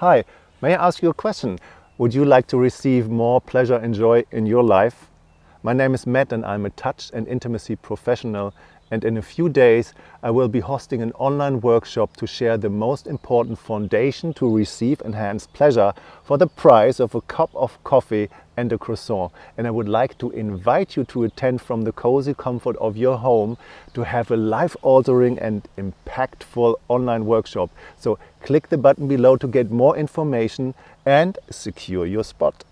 Hi, may I ask you a question? Would you like to receive more pleasure and joy in your life? My name is Matt and I'm a touch and intimacy professional and in a few days I will be hosting an online workshop to share the most important foundation to receive enhanced pleasure for the price of a cup of coffee and a croissant. And I would like to invite you to attend from the cozy comfort of your home to have a life-altering and impactful online workshop. So click the button below to get more information and secure your spot.